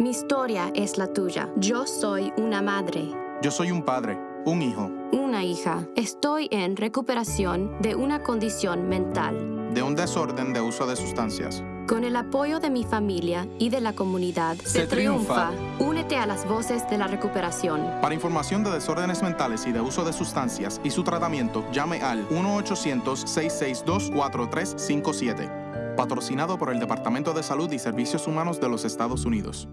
Mi historia es la tuya. Yo soy una madre, Yo soy un padre, un hijo, una hija. Estoy en recuperación de una condición mental. de un desorden de uso de sustancias. Con el apoyo de mi familia y de la comunidad, Se triunfa. Únete a las voces de la recuperación. Para información de desórdenes mentales y de uso de sustancias y su tratamiento, llame al 1-800-662-4357. Patrocinado por el Departamento de Salud y Servicios Humanos de los Estados Unidos.